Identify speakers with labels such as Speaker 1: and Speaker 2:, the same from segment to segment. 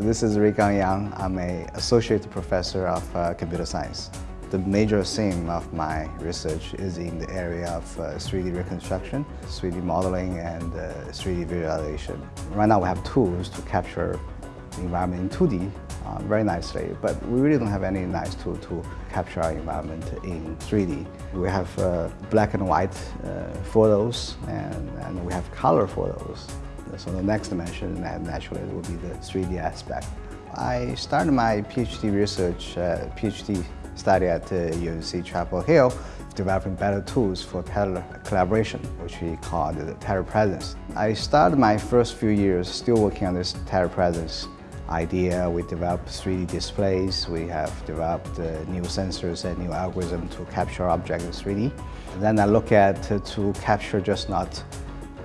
Speaker 1: This is Ruigang Yang. I'm an associate professor of uh, computer science. The major theme of my research is in the area of uh, 3D reconstruction, 3D modeling, and uh, 3D visualization. Right now we have tools to capture the environment in 2D uh, very nicely, but we really don't have any nice tool to capture our environment in 3D. We have uh, black and white uh, photos and, and we have color photos. So the next dimension naturally will be the 3D aspect. I started my PhD research, uh, PhD study at uh, UNC Chapel Hill, developing better tools for collaboration, which we call the telepresence. I started my first few years still working on this telepresence idea. We developed 3D displays. We have developed uh, new sensors and new algorithms to capture objects in 3D. And then I look at uh, to capture just not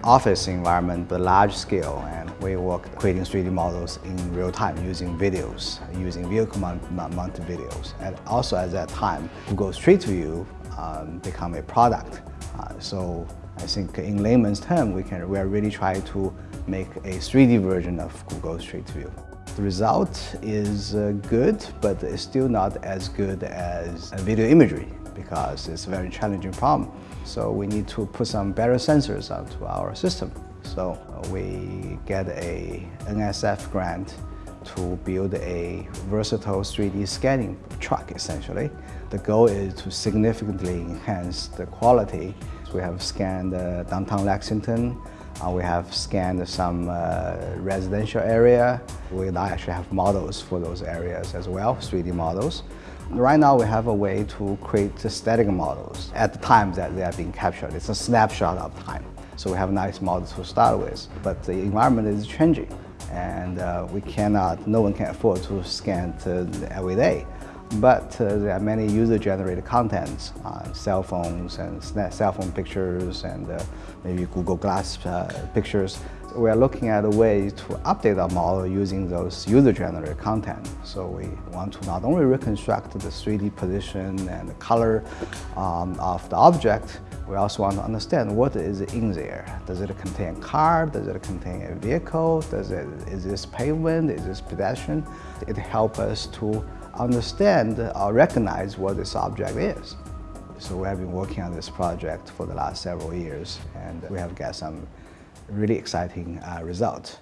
Speaker 1: office environment, but large scale. And we work creating 3D models in real time using videos, using vehicle mounted videos. And also at that time, Google Street View um, become a product. Uh, so I think in layman's term, we, can, we are really trying to make a 3D version of Google Street View. The result is uh, good, but it's still not as good as video imagery because it's a very challenging problem. So we need to put some better sensors onto our system. So uh, we get a NSF grant to build a versatile 3D scanning truck, essentially. The goal is to significantly enhance the quality. We have scanned uh, downtown Lexington, uh, we have scanned some uh, residential area. We actually have models for those areas as well, 3D models. Right now we have a way to create static models at the time that they are being captured. It's a snapshot of time. So we have nice models to start with, but the environment is changing and uh, we cannot, no one can afford to scan every day. But uh, there are many user-generated contents, uh, cell phones and cell phone pictures and uh, maybe Google Glass uh, pictures. We are looking at a way to update our model using those user-generated content. So we want to not only reconstruct the 3D position and the color um, of the object, we also want to understand what is in there. Does it contain a car? Does it contain a vehicle? Does it, is this pavement? Is this pedestrian? It helps us to understand or recognize what this object is. So we have been working on this project for the last several years and we have got some really exciting uh, results.